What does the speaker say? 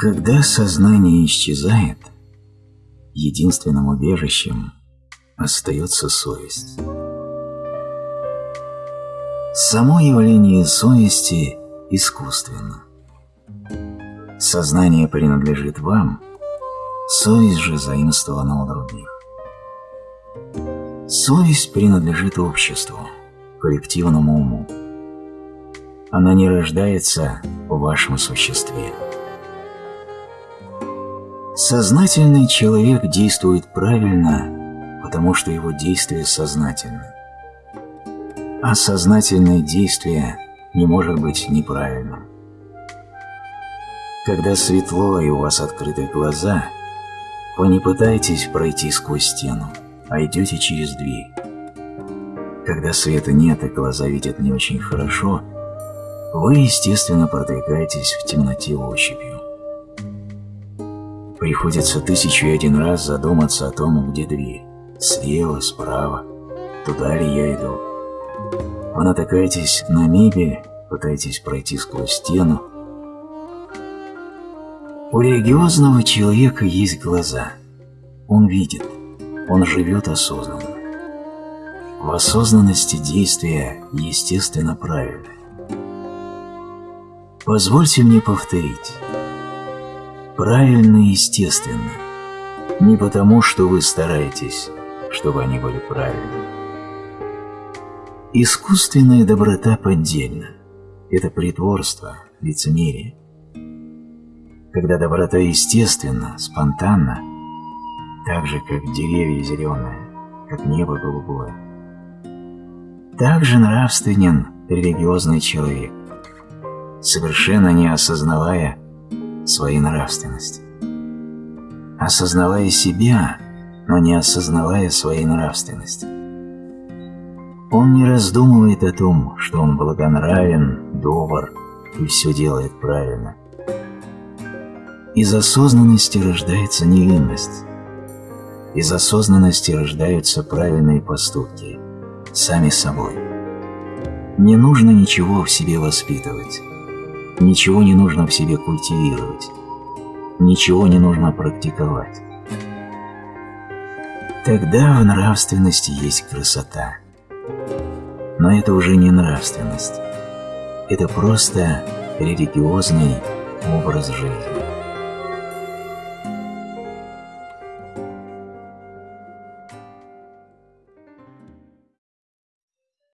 Когда сознание исчезает, единственным убежищем остается совесть. Само явление совести искусственно. Сознание принадлежит вам, совесть же заимствована у других. Совесть принадлежит обществу, коллективному уму. Она не рождается в вашем существе. Сознательный человек действует правильно, потому что его действие сознательно. А сознательное действие не может быть неправильным. Когда светло и у вас открыты глаза, вы не пытаетесь пройти сквозь стену, а идете через дверь. Когда света нет и глаза видят не очень хорошо, вы, естественно, продвигаетесь в темноте ощупью. Приходится тысячу и один раз задуматься о том, где дверь. Слева, справа, туда ли я иду. Вы натыкаетесь на мебель, пытаетесь пройти сквозь стену. У религиозного человека есть глаза. Он видит, он живет осознанно. В осознанности действия естественно правильное. Позвольте мне повторить. Правильно и естественно. Не потому, что вы стараетесь, чтобы они были правильными. Искусственная доброта поддельна. Это притворство, лицемерие. Когда доброта естественна, спонтанна, так же, как деревья зеленые, как небо голубое. Так же нравственен религиозный человек, совершенно не осознавая своей нравственности. Осознавая себя, но не осознавая своей нравственности. Он не раздумывает о том, что он благонравен, добр и все делает правильно. Из осознанности рождается невинность. Из осознанности рождаются правильные поступки, сами собой. Не нужно ничего в себе воспитывать. Ничего не нужно в себе культивировать. Ничего не нужно практиковать. Тогда в нравственности есть красота. Но это уже не нравственность. Это просто религиозный образ жизни.